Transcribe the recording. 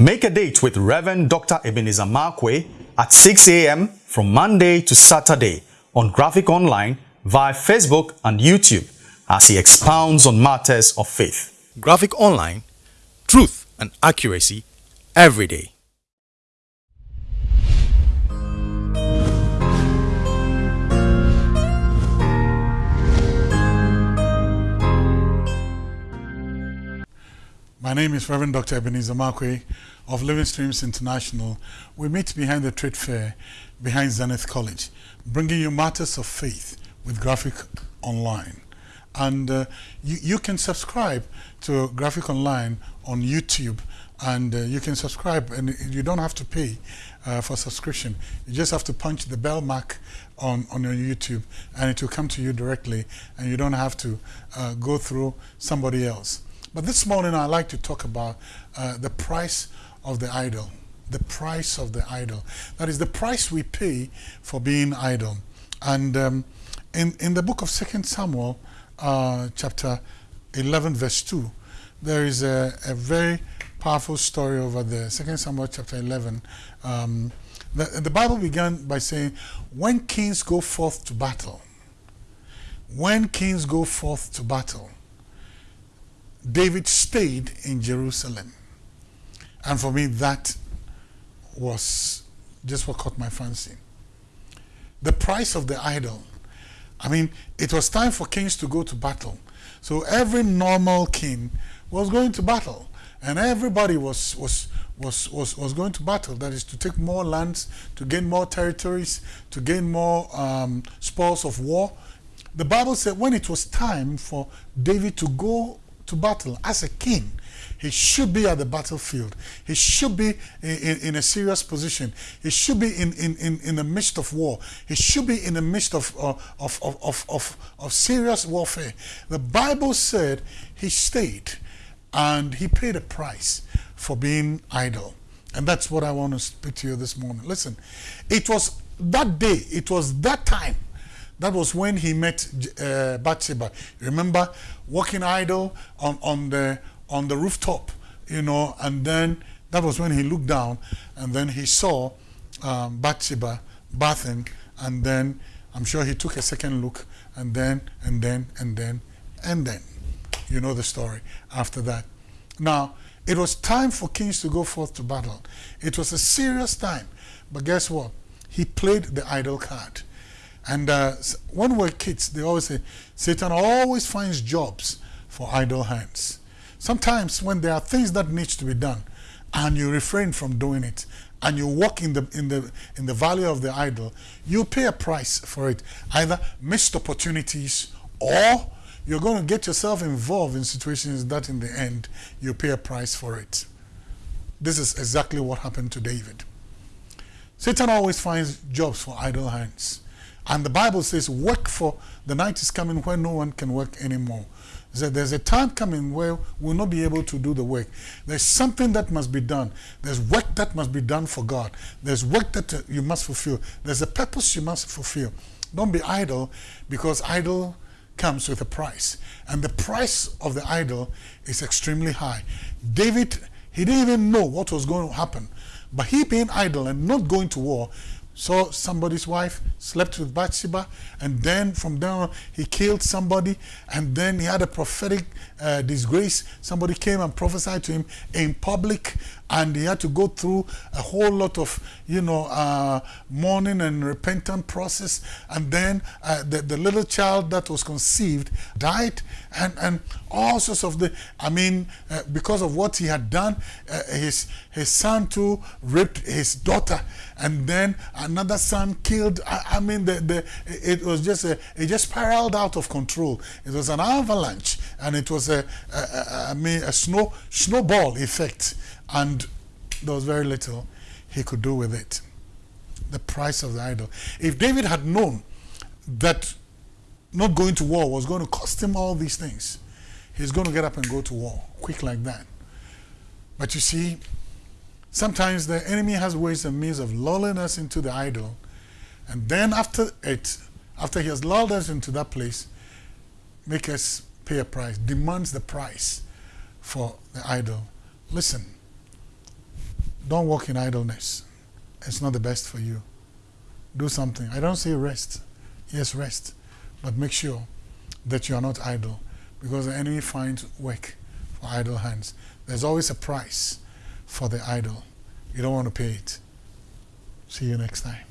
Make a date with Reverend Dr. Ebenezer Markwei at 6 a.m. from Monday to Saturday on Graphic Online via Facebook and YouTube as he expounds on matters of faith. Graphic Online, truth and accuracy every day. My name is Reverend Dr. Ebenezer Markwei of Living Streams International. We meet behind the trade fair behind Zenith College, bringing you matters of faith with Graphic Online. And uh, you, you can subscribe to Graphic Online on YouTube and uh, you can subscribe and you don't have to pay uh, for subscription. You just have to punch the bell mark on, on your YouTube and it will come to you directly and you don't have to uh, go through somebody else. But this morning I'd like to talk about uh, the price of the idle. The price of the idle. That is the price we pay for being idle. And um, in, in the book of Second Samuel, uh, chapter 11, verse 2, there is a, a very powerful story over there. Second Samuel chapter 11. Um, the, the Bible began by saying, when kings go forth to battle, when kings go forth to battle, David stayed in Jerusalem. And for me, that was just what caught my fancy. The price of the idle. I mean, it was time for kings to go to battle. So every normal king was going to battle. And everybody was, was, was, was, was going to battle. That is to take more lands, to gain more territories, to gain more um, spoils of war. The Bible said when it was time for David to go to battle as a king, he should be at the battlefield. He should be in, in, in, a serious position. He should be in, in, in, in the midst of war. He should be in the midst of, uh, of, of, of, of, of serious warfare. The Bible said he stayed and he paid a price for being idle. And that's what I want to speak to you this morning. Listen, it was that day, it was that time that was when he met uh, Bathsheba. Remember, walking idle on, on, the, on the rooftop, you know, and then that was when he looked down and then he saw um, Bathsheba bathing and then I'm sure he took a second look and then, and then, and then, and then. You know the story after that. Now, it was time for kings to go forth to battle. It was a serious time. But guess what? He played the idle card. And uh, when we're kids, they always say, Satan always finds jobs for idle hands. Sometimes when there are things that needs to be done, and you refrain from doing it, and you walk in the in the in the valley of the idle, you pay a price for it. Either missed opportunities, or you're going to get yourself involved in situations that, in the end, you pay a price for it. This is exactly what happened to David. Satan always finds jobs for idle hands. And the Bible says, work for the night is coming when no one can work anymore. So there's a time coming where we'll not be able to do the work. There's something that must be done. There's work that must be done for God. There's work that uh, you must fulfill. There's a purpose you must fulfill. Don't be idle because idle comes with a price. And the price of the idle is extremely high. David, he didn't even know what was going to happen. But he being idle and not going to war saw somebody's wife, slept with Bathsheba, and then from then on he killed somebody, and then he had a prophetic uh, disgrace. Somebody came and prophesied to him in public, and he had to go through a whole lot of, you know, uh, mourning and repentant process, and then uh, the, the little child that was conceived died, and, and all sorts of the, I mean, uh, because of what he had done, uh, his, his son too raped his daughter, and then another son killed. I, I mean, the, the, it was just a, it just spiraled out of control. It was an avalanche, and it was a, a, a I mean, a snow snowball effect, and there was very little he could do with it. The price of the idle. If David had known that not going to war was going to cost him all these things, he's going to get up and go to war quick like that. But you see, Sometimes the enemy has ways and means of lulling us into the idle. And then after it, after he has lulled us into that place, make us pay a price, demands the price for the idle. Listen, Don't walk in idleness. It's not the best for you. Do something. I don't say rest. Yes, rest. But make sure that you are not idle because the enemy finds work for idle hands. There's always a price for the idle. You don't want to pay it. See you next time.